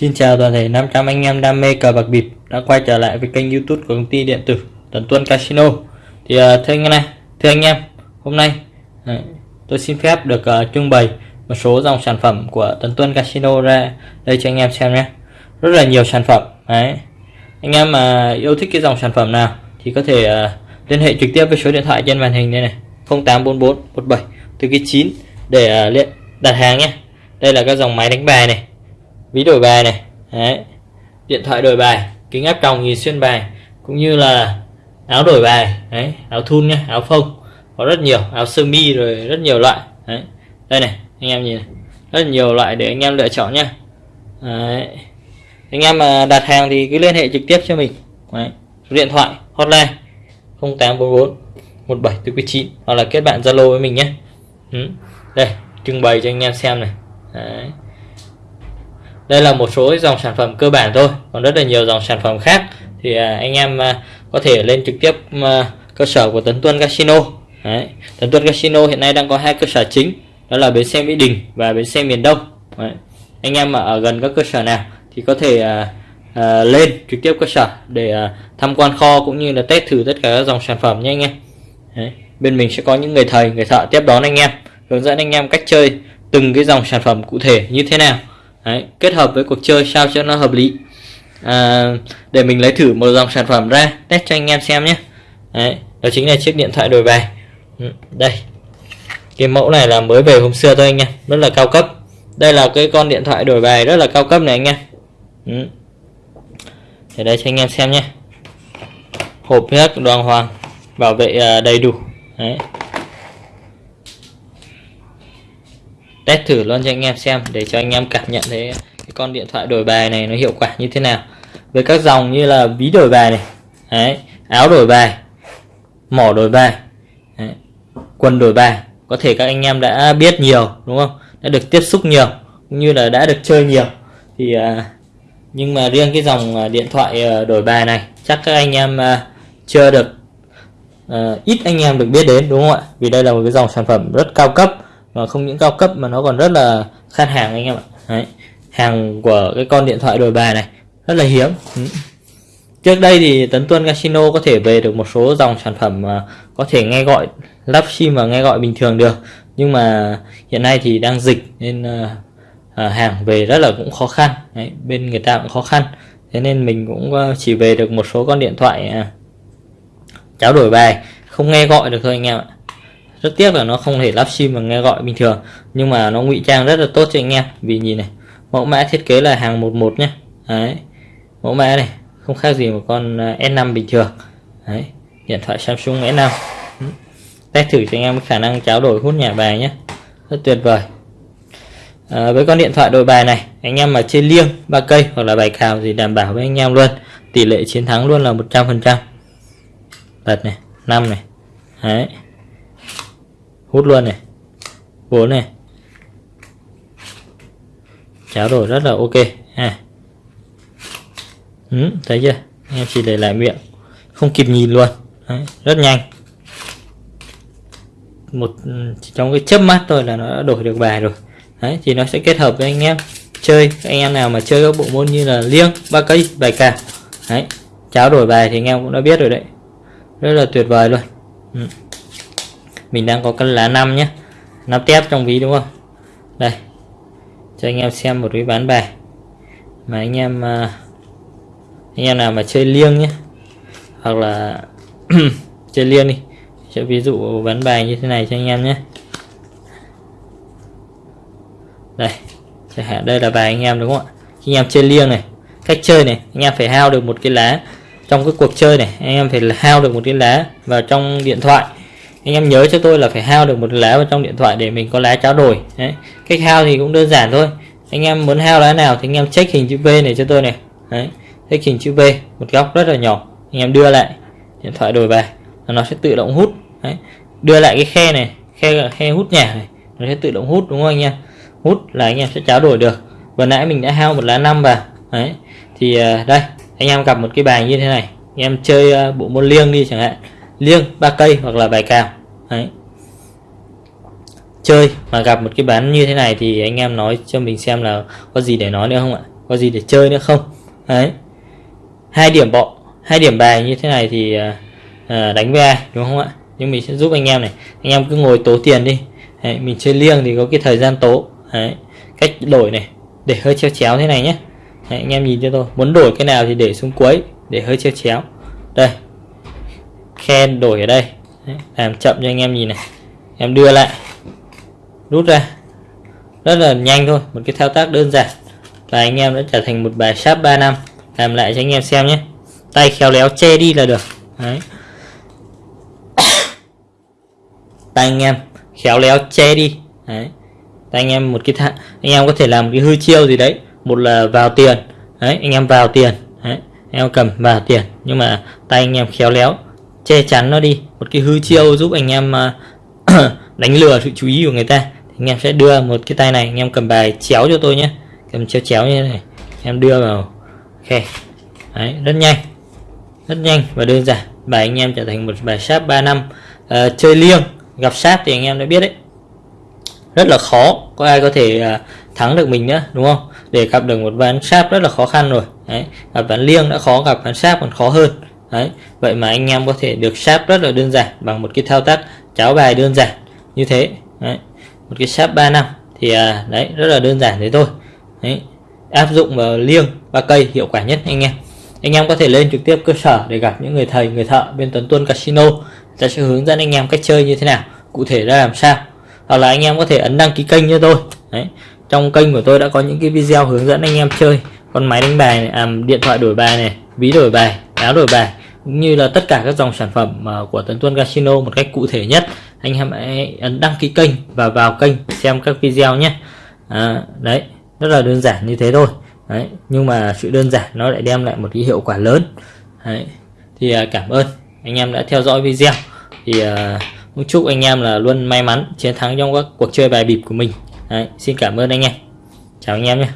Xin chào toàn thể 500 anh em đam mê cờ bạc bịp đã quay trở lại với kênh youtube của công ty điện tử Tấn Tuân Casino. Thì uh, thưa anh em này, thưa anh em, hôm nay uh, tôi xin phép được uh, trưng bày một số dòng sản phẩm của Tấn Tuân Casino ra đây cho anh em xem nhé. Rất là nhiều sản phẩm Đấy. Anh em mà yêu thích cái dòng sản phẩm nào thì có thể uh, liên hệ trực tiếp với số điện thoại trên màn hình đây này 0844 17 từ cái 9 để uh, đặt hàng nhé. Đây là các dòng máy đánh bài này ví đổi bài này Đấy. điện thoại đổi bài, kính áp tròng nhìn xuyên bài, cũng như là áo đổi bài, Đấy. áo thun nhé áo phông, có rất nhiều, áo sơ mi rồi rất nhiều loại, Đấy. đây này, anh em nhìn này. rất nhiều loại để anh em lựa chọn nhé Đấy. anh em mà đặt hàng thì cứ liên hệ trực tiếp cho mình Đấy. số điện thoại, hotline 0844 1749 hoặc là kết bạn Zalo với mình nhé ừ. đây, trưng bày cho anh em xem này Đấy đây là một số dòng sản phẩm cơ bản thôi còn rất là nhiều dòng sản phẩm khác thì à, anh em à, có thể lên trực tiếp à, cơ sở của Tấn Tuân Casino Đấy. Tấn Tuân Casino hiện nay đang có hai cơ sở chính đó là bến xe Mỹ Đình và bến xe miền Đông Đấy. anh em mà ở gần các cơ sở nào thì có thể à, à, lên trực tiếp cơ sở để à, tham quan kho cũng như là test thử tất cả các dòng sản phẩm nhé anh em Đấy. bên mình sẽ có những người thầy người thợ tiếp đón anh em hướng dẫn anh em cách chơi từng cái dòng sản phẩm cụ thể như thế nào Đấy, kết hợp với cuộc chơi sao cho nó hợp lý. À, để mình lấy thử một dòng sản phẩm ra test cho anh em xem nhé. Đấy, đó chính là chiếc điện thoại đổi bài. Ừ, đây. Cái mẫu này là mới về hôm xưa thôi anh em rất là cao cấp. Đây là cái con điện thoại đổi bài rất là cao cấp này anh em. Ừ. để đây cho anh em xem nhé. Hộp hết đoàn hoàng bảo vệ à, đầy đủ. Đấy. Test thử luôn cho anh em xem để cho anh em cảm nhận thấy cái con điện thoại đổi bài này nó hiệu quả như thế nào. Với các dòng như là ví đổi bài này Đấy, áo đổi bài mỏ đổi bài Đấy, quần đổi bài có thể các anh em đã biết nhiều đúng không? Đã được tiếp xúc nhiều cũng như là đã được chơi nhiều. Thì à, nhưng mà riêng cái dòng à, điện thoại à, đổi bài này chắc các anh em à, chưa được ít anh em được biết đến đúng không ạ? Vì đây là một cái dòng sản phẩm rất cao cấp và không những cao cấp mà nó còn rất là khan hàng anh em ạ. Đấy. hàng của cái con điện thoại đổi bài này rất là hiếm. Ừ. trước đây thì tấn tuân casino có thể về được một số dòng sản phẩm mà có thể nghe gọi lắp sim và nghe gọi bình thường được. Nhưng mà hiện nay thì đang dịch nên ờ, ờ, hàng về rất là cũng khó khăn. Đấy, bên người ta cũng khó khăn. Thế nên mình cũng ờ, chỉ về được một số con điện thoại uh, cháo đổi bài. Không nghe gọi được thôi anh em ạ rất tiếc là nó không thể lắp sim và nghe gọi bình thường nhưng mà nó ngụy trang rất là tốt cho anh em. Vì nhìn này mẫu mã thiết kế là hàng 11 nhé đấy mẫu mã này không khác gì một con à, S5 bình thường. Đấy điện thoại Samsung S5 ừ. test thử cho anh em khả năng tráo đổi hút nhà bài nhé rất tuyệt vời. À, với con điện thoại đổi bài này anh em mà chơi liêng ba cây hoặc là bài cào thì đảm bảo với anh em luôn. Tỷ lệ chiến thắng luôn là 100% bật này 5 này. Đấy hút luôn này. Bốn này. Cháo đổi rất là ok. Ha ừ, thấy chưa? Em chỉ để lại miệng. Không kịp nhìn luôn. Đấy, rất nhanh. Một ừ, chỉ trong cái chớp mắt thôi là nó đã đổi được bài rồi. Đấy, thì nó sẽ kết hợp với anh em chơi. Anh em nào mà chơi các bộ môn như là liêng ba cây bài cào. Đấy, cháo đổi bài thì anh em cũng đã biết rồi đấy. Rất là tuyệt vời luôn. Ừ mình đang có cân lá 5 nhé nắp tép trong ví đúng không? Đây. Cho anh em xem một cái bán bài. Mà anh em à, anh em nào mà chơi liêng nhé hoặc là chơi liêng đi cho ví dụ bán bài như thế này cho anh em nhé đây, chẳng hạn đây là bài anh em đúng không ạ? Khi anh em chơi liêng này, cách chơi này, anh em phải hao được một cái lá trong cái cuộc chơi này, anh em phải hao được một cái lá vào trong điện thoại anh em nhớ cho tôi là phải hao được một lá vào trong điện thoại để mình có lá trao đổi. Đấy, cách hao thì cũng đơn giản thôi. Anh em muốn hao lá nào thì anh em check hình chữ V này cho tôi này. Đấy, check hình chữ V, một góc rất là nhỏ. Anh em đưa lại, điện thoại đổi về là nó sẽ tự động hút. Đấy. đưa lại cái khe này, khe khe hút nhà này, nó sẽ tự động hút, đúng không anh em? Hút là anh em sẽ trao đổi được. Vừa nãy mình đã hao một lá năm vào. Đấy, thì à, đây, anh em gặp một cái bài như thế này. Anh em chơi à, bộ môn liêng đi chẳng hạn liêng ba cây hoặc là bài cào. Đấy. chơi mà gặp một cái bán như thế này thì anh em nói cho mình xem là có gì để nói nữa không ạ? Có gì để chơi nữa không? Đấy. Hai điểm bọ hai điểm bài như thế này thì à, à, đánh với ai đúng không ạ? Nhưng mình sẽ giúp anh em này. Anh em cứ ngồi tố tiền đi. Đấy, mình chơi liêng thì có cái thời gian tố. Đấy, cách đổi này để hơi treo chéo thế này nhé. Đấy, anh em nhìn cho tôi. Muốn đổi cái nào thì để xuống cuối để hơi treo chéo. Đây khen đổi ở đây. Đấy, làm chậm cho anh em nhìn này. Em đưa lại. Rút ra. Rất là nhanh thôi một cái thao tác đơn giản. Và anh em đã trở thành một bài sáp 3 năm. Làm lại cho anh em xem nhé. Tay khéo léo che đi là được. Đấy. Tay anh em khéo léo che đi. Đấy. Tay anh em một cái thang anh em có thể làm một cái hư chiêu gì đấy. Một là vào tiền. Đấy anh em vào tiền. Đấy anh em cầm vào tiền. Nhưng mà tay anh em khéo léo che chắn nó đi. Một cái hư chiêu giúp anh em uh, đánh lừa sự chú ý của người ta. Thì anh em sẽ đưa một cái tay này anh em cầm bài chéo cho tôi nhé. Cầm chéo chéo như thế này em đưa vào ok đấy rất nhanh rất nhanh và đơn giản. Bài anh em trở thành một bài sáp 3 năm. Uh, chơi liêng gặp sát thì anh em đã biết đấy. Rất là khó có ai có thể uh, thắng được mình nữa đúng không? Để gặp được một ván sáp rất là khó khăn rồi. Đấy gặp ván liêng đã khó gặp ván sáp còn khó hơn đấy vậy mà anh em có thể được sáp rất là đơn giản bằng một cái thao tác cháo bài đơn giản như thế. Đấy. một cái sáp 3 năm thì à, đấy rất là đơn giản thế thôi. Đấy áp dụng vào liêng ba cây hiệu quả nhất anh em. Anh em có thể lên trực tiếp cơ sở để gặp những người thầy người thợ bên Tuấn Tuân Casino. Ta sẽ hướng dẫn anh em cách chơi như thế nào cụ thể ra làm sao. Hoặc là anh em có thể ấn đăng ký kênh cho tôi. Đấy trong kênh của tôi đã có những cái video hướng dẫn anh em chơi. Con máy đánh bài này, à, điện thoại đổi bài này ví đổi bài áo đổi bài cũng như là tất cả các dòng sản phẩm à, của Tấn Tuân Casino một cách cụ thể nhất anh em hãy ấn đăng ký kênh và vào kênh xem các video nhé. À, đấy rất là đơn giản như thế thôi. Đấy nhưng mà sự đơn giản nó lại đem lại một cái hiệu quả lớn. Đấy thì à, cảm ơn anh em đã theo dõi video. Thì à, cũng chúc anh em là luôn may mắn chiến thắng trong các cuộc chơi bài bịp của mình. Đấy, xin cảm ơn anh em. Chào anh em nhé.